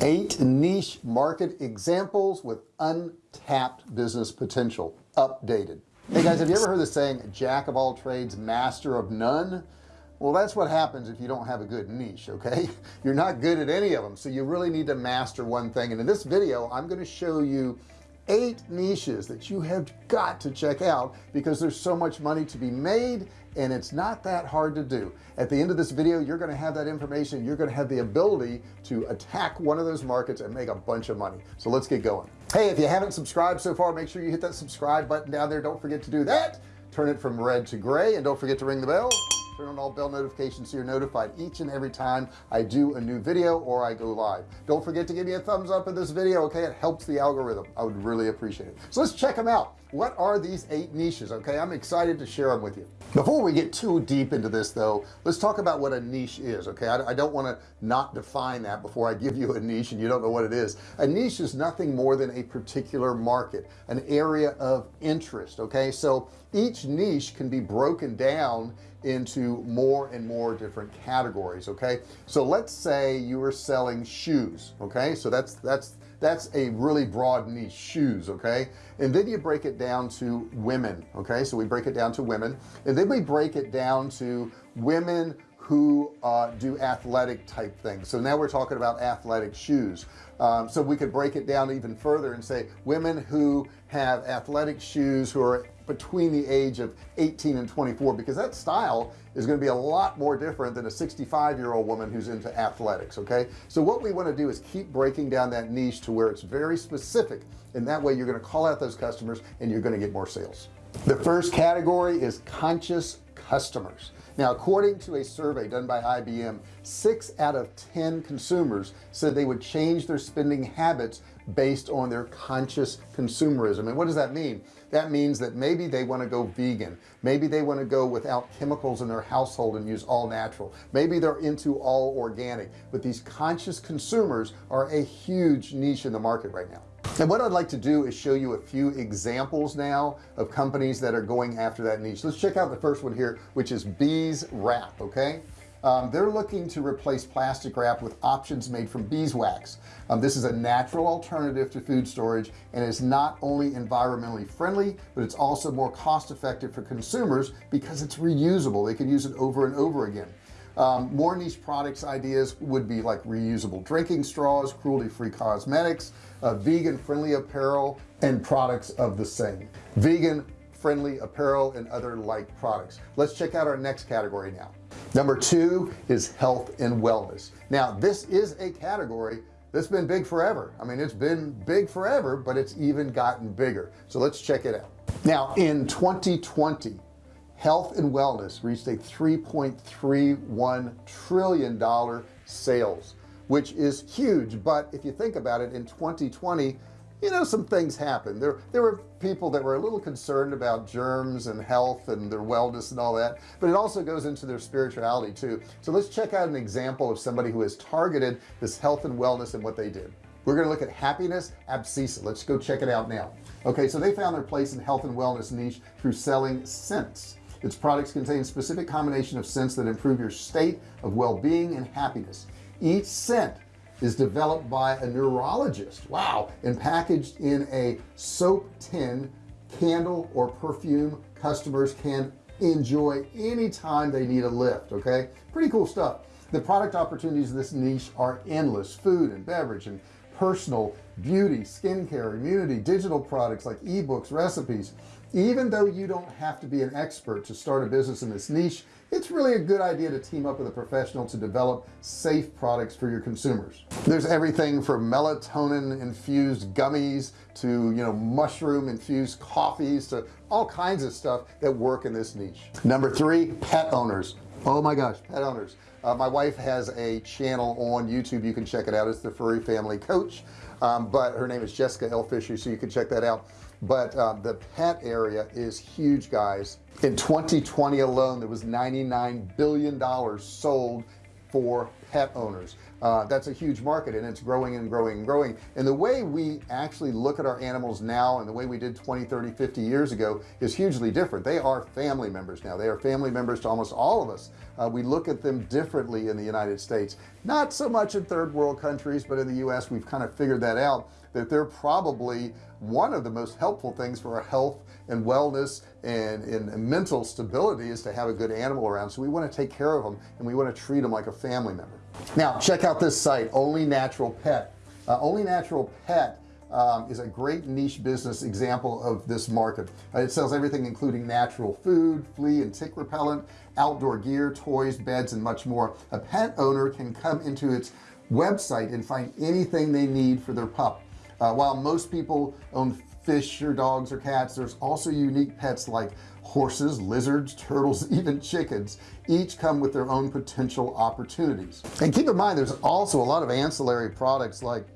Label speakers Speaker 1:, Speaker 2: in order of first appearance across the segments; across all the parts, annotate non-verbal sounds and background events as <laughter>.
Speaker 1: eight niche market examples with untapped business potential updated. Hey guys have you ever heard the saying jack of all trades master of none well that's what happens if you don't have a good niche okay? <laughs> You're not good at any of them so you really need to master one thing. And in this video I'm going to show you eight niches that you have got to check out because there's so much money to be made and it's not that hard to do. At the end of this video you're going to have that information. You're going to have the ability to attack one of those markets and make a bunch of money. So let's get going. Hey if you haven't subscribed so far make sure you hit that subscribe button down there. Don't forget to do that. Turn it from red to gray and don't forget to ring the bell turn on all bell notifications so you're notified each and every time I do a new video or I go live. Don't forget to give me a thumbs up in this video okay? It helps the algorithm. I would really appreciate it. So let's check them out. What are these eight niches okay? I'm excited to share them with you. Before we get too deep into this though let's talk about what a niche is okay? I, I don't want to not define that before I give you a niche and you don't know what it is. A niche is nothing more than a particular market an area of interest okay? So each niche can be broken down into more and more different categories okay? So let's say you were selling shoes okay? So that's that's that's a really broad niche shoes okay? And then you break it down to women okay? So we break it down to women. And then we break it down to women who uh, do athletic type things. So now we're talking about athletic shoes um, so we could break it down even further and say women who have athletic shoes who are between the age of 18 and 24 because that style is going to be a lot more different than a 65 year old woman who's into athletics okay? So what we want to do is keep breaking down that niche to where it's very specific and that way you're going to call out those customers and you're going to get more sales. The first category is conscious customers now according to a survey done by IBM six out of ten consumers said they would change their spending habits based on their conscious consumerism. And what does that mean? That means that maybe they want to go vegan. Maybe they want to go without chemicals in their household and use all natural. Maybe they're into all organic. But these conscious consumers are a huge niche in the market right now and what I'd like to do is show you a few examples now of companies that are going after that niche. Let's check out the first one here which is Bee's Wrap okay? Um, they're looking to replace plastic wrap with options made from beeswax. Um, this is a natural alternative to food storage and is not only environmentally friendly but it's also more cost effective for consumers because it's reusable. They can use it over and over again um, more niche products ideas would be like reusable drinking straws cruelty-free cosmetics uh, vegan friendly apparel and products of the same. Vegan friendly apparel and other like products. Let's check out our next category now. Number two is health and wellness. Now this is a category that's been big forever. I mean it's been big forever but it's even gotten bigger. So let's check it out. Now in 2020 health and wellness reached a 3.31 trillion dollar sales which is huge. But if you think about it in 2020 you know some things happened. There there were people that were a little concerned about germs and health and their wellness and all that but it also goes into their spirituality too. So let's check out an example of somebody who has targeted this health and wellness and what they did. We're going to look at happiness abscissa. Let's go check it out now. Okay so they found their place in health and wellness niche through selling scents its products contain specific combination of scents that improve your state of well-being and happiness. Each scent is developed by a neurologist wow and packaged in a soap tin candle or perfume customers can enjoy anytime they need a lift okay? Pretty cool stuff. The product opportunities in this niche are endless. Food and beverage and personal beauty skincare immunity digital products like ebooks recipes even though you don't have to be an expert to start a business in this niche it's really a good idea to team up with a professional to develop safe products for your consumers. There's everything from melatonin infused gummies to you know mushroom infused coffees to all kinds of stuff that work in this niche. Number three pet owners. Oh my gosh pet owners. Uh, my wife has a channel on YouTube. You can check it out. It's the furry family coach. Um, but her name is Jessica L. Fisher so you can check that out but uh, the pet area is huge guys. In 2020 alone there was 99 billion dollars sold for pet owners. Uh, that's a huge market and it's growing and growing and growing. And the way we actually look at our animals now and the way we did 20 30 50 years ago is hugely different. They are family members now. They are family members to almost all of us. Uh, we look at them differently in the United States. Not so much in third world countries but in the US we've kind of figured that out that they're probably one of the most helpful things for our health and wellness and in mental stability is to have a good animal around. So we want to take care of them and we want to treat them like a family member. Now check out this site only natural pet. Uh, only natural pet um, is a great niche business example of this market. Uh, it sells everything including natural food flea and tick repellent outdoor gear toys beds and much more. A pet owner can come into its website and find anything they need for their pup uh, while most people own fish or dogs or cats there's also unique pets like horses lizards turtles <laughs> even chickens. Each come with their own potential opportunities. And keep in mind there's also a lot of ancillary products like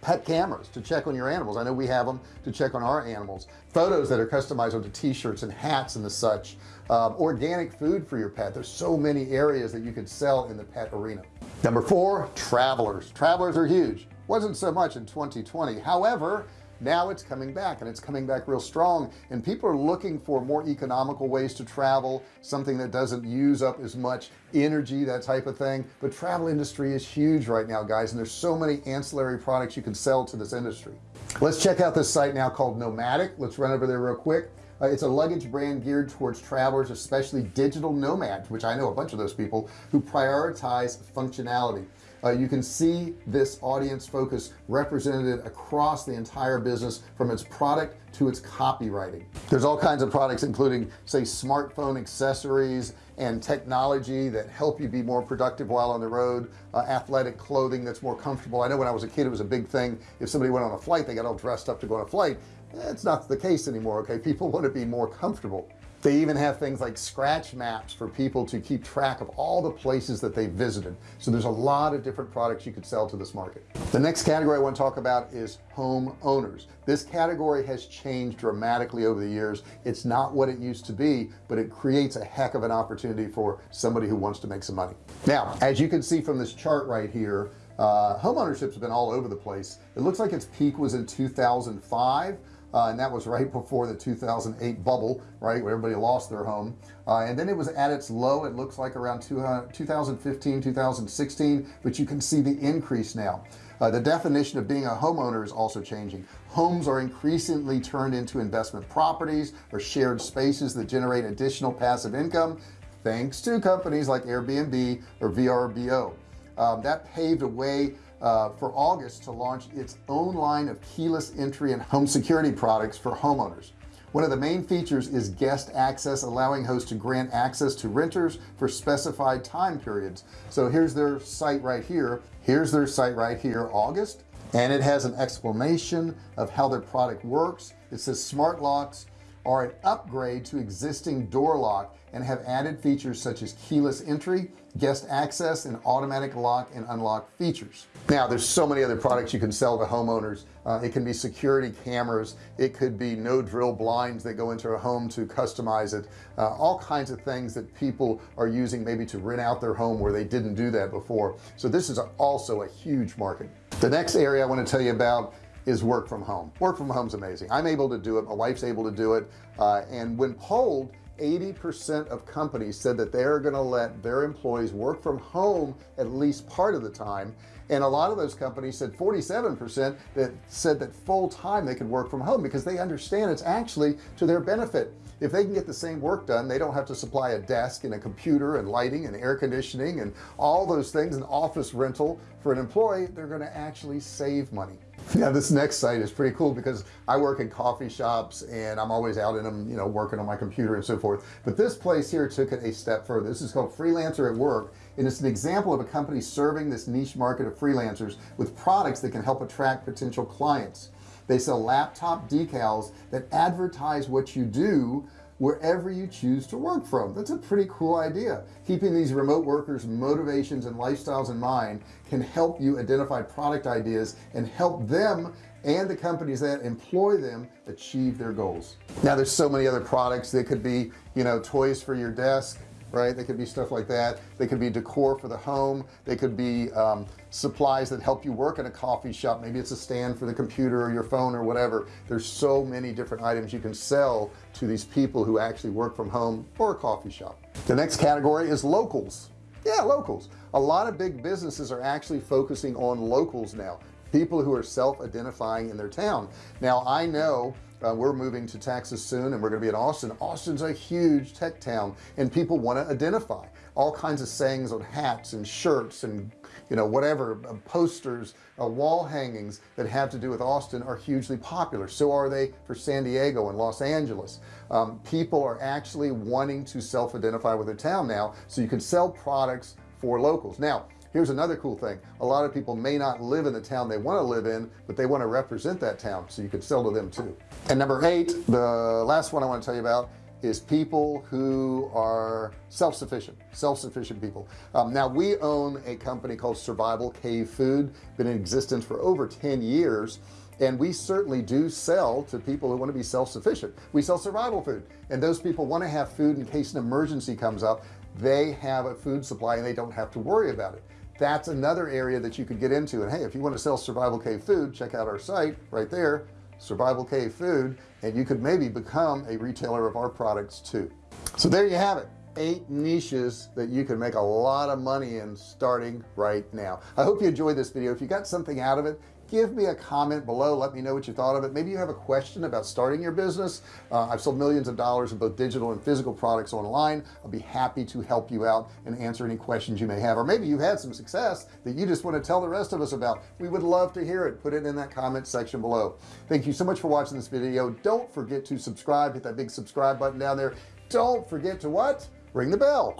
Speaker 1: pet cameras to check on your animals. I know we have them to check on our animals. Photos that are customized onto t-shirts and hats and the such. Um, organic food for your pet. There's so many areas that you could sell in the pet arena. Number four travelers. Travelers are huge wasn't so much in 2020 however now it's coming back and it's coming back real strong and people are looking for more economical ways to travel something that doesn't use up as much energy that type of thing. But travel industry is huge right now guys and there's so many ancillary products you can sell to this industry. Let's check out this site now called Nomatic. Let's run over there real quick. Uh, it's a luggage brand geared towards travelers especially digital nomads which I know a bunch of those people who prioritize functionality uh, you can see this audience focus represented across the entire business from its product to its copywriting. There's all kinds of products including say smartphone accessories and technology that help you be more productive while on the road uh, athletic clothing that's more comfortable. I know when I was a kid it was a big thing. If somebody went on a flight they got all dressed up to go on a flight. It's not the case anymore okay? <laughs> People want to be more comfortable they even have things like scratch maps for people to keep track of all the places that they visited. So there's a lot of different products you could sell to this market. The next category I want to talk about is home owners this category has changed dramatically over the years. It's not what it used to be but it creates a heck of an opportunity for somebody who wants to make some money. Now as you can see from this chart right here uh, home ownership has been all over the place. It looks like its peak was in 2005 uh, and that was right before the 2008 bubble right where everybody lost their home. Uh, and then it was at its low it looks like around 2015 2016 but you can see the increase now. Uh, the definition of being a homeowner is also changing. Homes are increasingly turned into investment properties. Or shared spaces that generate additional passive income thanks to companies like Airbnb or VRBO um, that paved a way uh, for August to launch its own line of keyless entry and home security products for homeowners. One of the main features is guest access allowing hosts to grant access to renters for specified time periods. So here's their site right here. Here's their site right here August. And it has an explanation of how their product works. It says smart locks are an upgrade to existing door lock and have added features such as keyless entry guest access and automatic lock and unlock features. Now there's so many other products you can sell to homeowners. Uh, it can be security cameras. It could be no drill blinds that go into a home to customize it. Uh, all kinds of things that people are using maybe to rent out their home where they didn't do that before. So this is also a huge market. The next area I want to tell you about is work from home. Work from home is amazing. I'm able to do it. My wife's able to do it. Uh, and when polled 80% of companies said that they're going to let their employees work from home at least part of the time. And a lot of those companies said 47% that said that full-time they could work from home because they understand it's actually to their benefit if they can get the same work done they don't have to supply a desk and a computer and lighting and air conditioning and all those things an office rental for an employee they're going to actually save money. Yeah this next site is pretty cool because I work in coffee shops and I'm always out in them you know working on my computer and so forth. But this place here took it a step further. This is called freelancer at work and it's an example of a company serving this niche market of freelancers with products that can help attract potential clients they sell laptop decals that advertise what you do wherever you choose to work from. That's a pretty cool idea. Keeping these remote workers motivations and lifestyles in mind can help you identify product ideas and help them and the companies that employ them achieve their goals. Now there's so many other products. That could be you know toys for your desk right? They could be stuff like that. They could be decor for the home. They could be um, supplies that help you work in a coffee shop. Maybe it's a stand for the computer or your phone or whatever. There's so many different items you can sell to these people who actually work from home or a coffee shop. The next category is locals. Yeah locals. A lot of big businesses are actually focusing on locals now people who are self-identifying in their town. Now I know uh, we're moving to Texas soon and we're gonna be in Austin. Austin's a huge tech town and people want to identify all kinds of sayings on hats and shirts and you know whatever uh, posters uh, wall hangings that have to do with Austin are hugely popular. So are they for San Diego and Los Angeles. Um, people are actually wanting to self-identify with their town now so you can sell products for locals. Now here's another cool thing. A lot of people may not live in the town they want to live in but they want to represent that town so you could sell to them too. And number eight the last one I want to tell you about is people who are self-sufficient self-sufficient people. Um, now we own a company called survival cave food been in existence for over 10 years and we certainly do sell to people who want to be self-sufficient. We sell survival food and those people want to have food in case an emergency comes up. They have a food supply and they don't have to worry about it that's another area that you could get into. And hey if you want to sell survival cave food check out our site right there survival cave food and you could maybe become a retailer of our products too. So there you have it. Eight niches that you can make a lot of money in starting right now. I hope you enjoyed this video. If you got something out of it give me a comment below. Let me know what you thought of it. Maybe you have a question about starting your business. Uh, I've sold millions of dollars in both digital and physical products online. I'll be happy to help you out and answer any questions you may have. Or maybe you've had some success that you just want to tell the rest of us about. We would love to hear it. Put it in that comment section below. Thank you so much for watching this video. Don't forget to subscribe. Hit that big subscribe button down there. Don't forget to what? Ring the bell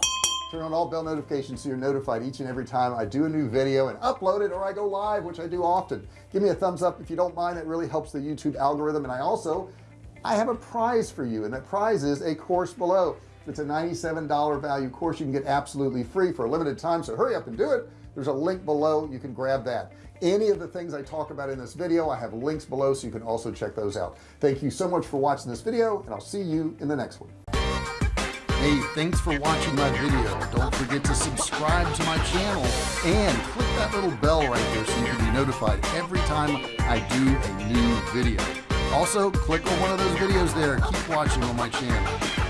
Speaker 1: turn on all bell notifications so you're notified each and every time I do a new video and upload it or I go live which I do often. Give me a thumbs up if you don't mind. It really helps the YouTube algorithm. And I also I have a prize for you and that prize is a course below. It's a $97 value course. You can get absolutely free for a limited time so hurry up and do it. There's a link below. You can grab that. Any of the things I talk about in this video I have links below so you can also check those out. Thank you so much for watching this video and I'll see you in the next one Hey, thanks for watching my video. Don't forget to subscribe to my channel and click that little bell right there so you can be notified every time I do a new video. Also, click on one of those videos there. Keep watching on my channel.